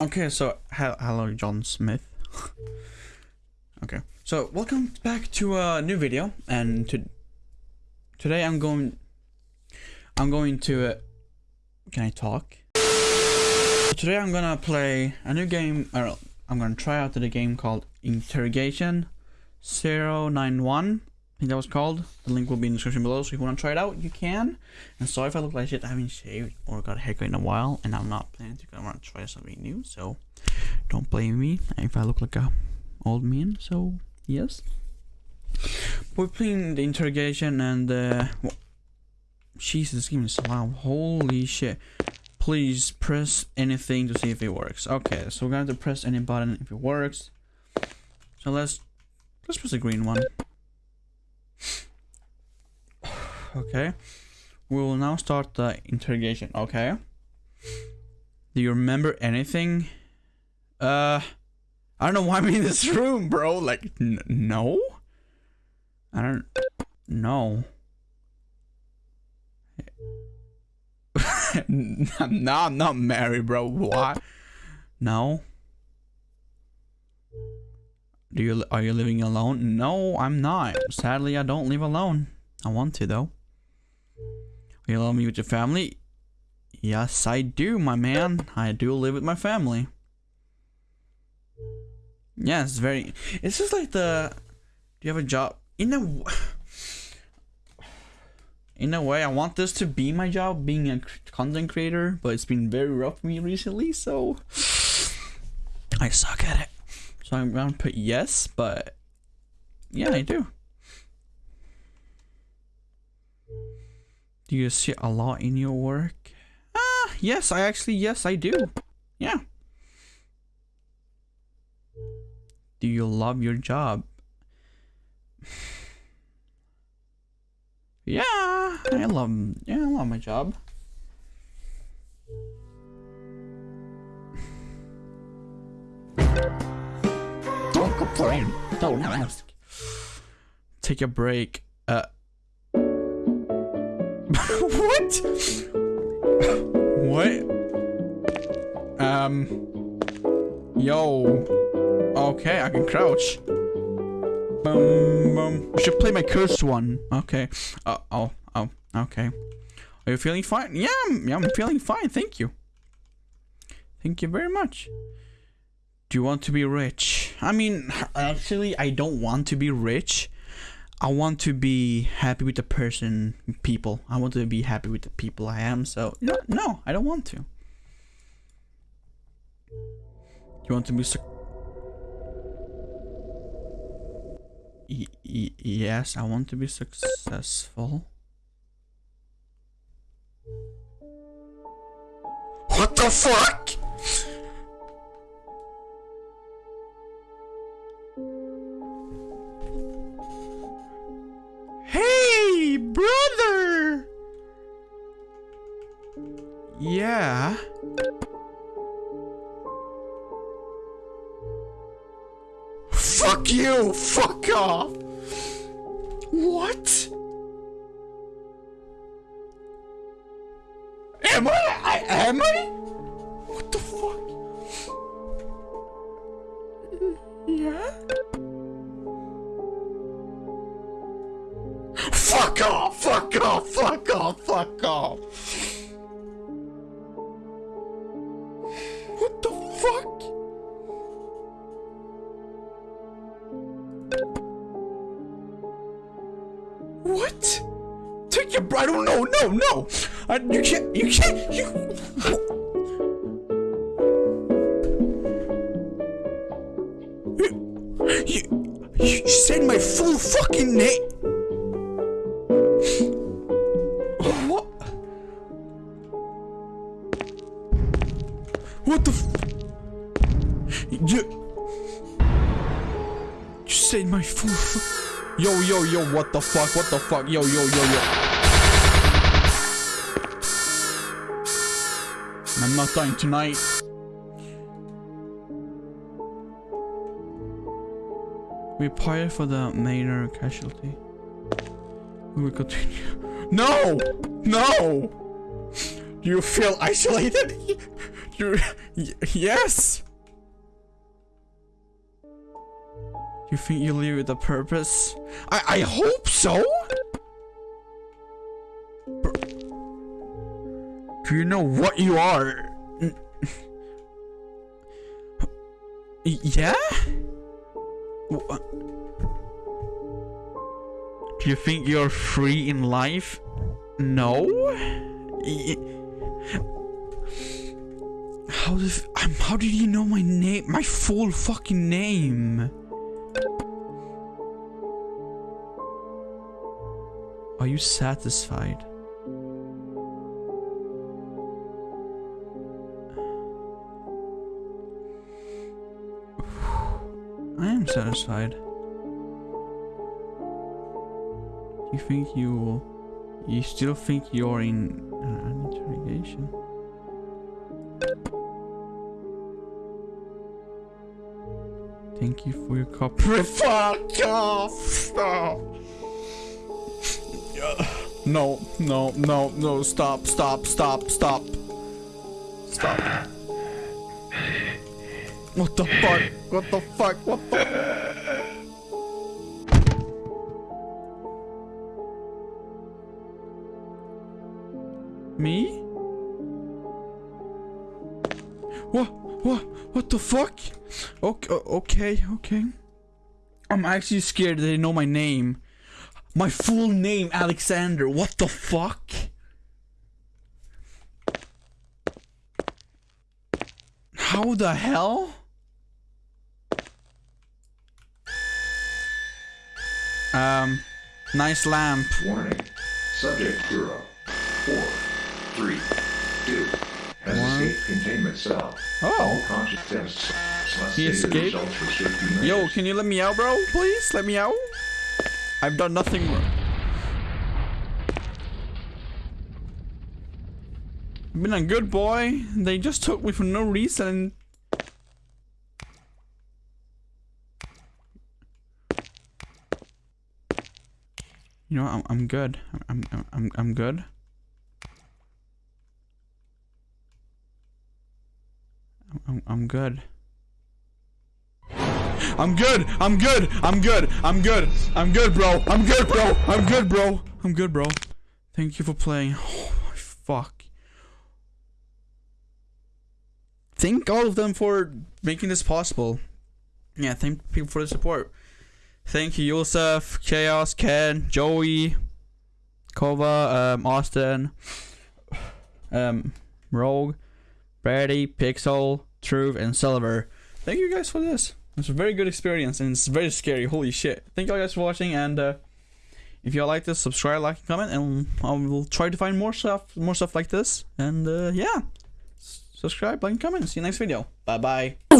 Okay, so he- hello, John Smith. okay, so welcome back to a new video, and to today I'm going, I'm going to, uh, can I talk? Today I'm gonna play a new game. Or I'm gonna try out the game called Interrogation 091. Think that was called. The link will be in the description below, so if you want to try it out, you can. And sorry if I look like shit, I haven't shaved or got a haircut in a while, and I'm not planning to. I want to try something new, so don't blame me if I look like a old man. So yes, we're playing the interrogation, and uh, Jesus, this game is so loud. Holy shit! Please press anything to see if it works. Okay, so we're gonna have to press any button if it works. So let's let's press the green one. Okay. We will now start the interrogation. Okay. Do you remember anything? Uh, I don't know why I'm in this room, bro. Like, no. I don't know. no, I'm not married, bro. Why? No. Do you are you living alone? No, I'm not. Sadly, I don't live alone. I want to though. Are you alone with your family? Yes, I do, my man. I do live with my family. Yes, very. It's just like the. Do you have a job? In a. In a way, I want this to be my job, being a content creator, but it's been very rough for me recently, so. I suck at it. So I'm gonna put yes, but. Yeah, I do. Do you see a lot in your work? Ah, yes, I actually, yes, I do. Yeah. Do you love your job? Yeah, I love, yeah, I love my job. Don't. Ask. Take a break. Uh. what? what? Um. Yo. Okay, I can crouch. Boom, boom. I should play my cursed one. Okay. Uh, oh, oh, okay. Are you feeling fine? Yeah, I'm, yeah, I'm feeling fine. Thank you. Thank you very much. Do you want to be rich? I mean, actually, I don't want to be rich. I want to be happy with the person, people. I want to be happy with the people I am. So no, no, I don't want to. You want to be yes, I want to be successful. What the fuck? Yeah. Fuck you! Fuck off! What? Am I? I am I? What the fuck? Yeah? Fuck off! Fuck off! Fuck off! Fuck off! What the fuck? What? Take your I don't know, no, no. I, you can't, you can't, you. You, you, you said my full fucking name. You. You said my. Fu yo, yo, yo! What the fuck? What the fuck? Yo, yo, yo, yo! I'm not dying tonight. We prepare for the minor casualty. We will continue. No! No! Do you feel isolated? You y- yes. You think you live with a purpose? I I hope so. Do you know what you are? Yeah? Do you think you're free in life? No? Y- How did um, how did you know my name? My full fucking name? Are you satisfied? I am satisfied. You think you you still think you're in uh, an interrogation? Thank you for your copy. Fuck off! Stop! No, no, no, no, stop, stop, stop, stop. Stop. What the fuck? What the fuck? What the? Me? What? What? What the fuck? Okay, okay, okay. I'm actually scared that they know my name. My full name, Alexander. What the fuck? How the hell? Um, nice lamp. Warning. Subject zero, four, three, two has One. escaped containment cell. Oh. All Oh. conscious tests must He escaped? for safety measures. Yo, can you let me out, bro? Please, let me out. I've done nothing wrong. I've been a good boy. They just took me for no reason. You know, I'm I'm good. I'm I'm I'm good. I'm I'm, good. I'm good. I'm good. I'm good. I'm good. I'm good, bro. I'm good, bro. I'm good, bro. I'm good, bro. Thank you for playing. Oh my fuck. Thank all of them for making this possible. Yeah, thank people for the support. Thank you, Yosef, Chaos, Ken, Joey, Kova, um, Austin, um, Rogue, Brady, Pixel, Truth, and Silver. Thank you guys for this. It's a very good experience and it's very scary. Holy shit. Thank you all guys for watching and uh, if y'all like this, subscribe, like, and comment, and I will try to find more stuff, more stuff like this. And uh, yeah, subscribe, like, and comment. See you next video. Bye bye.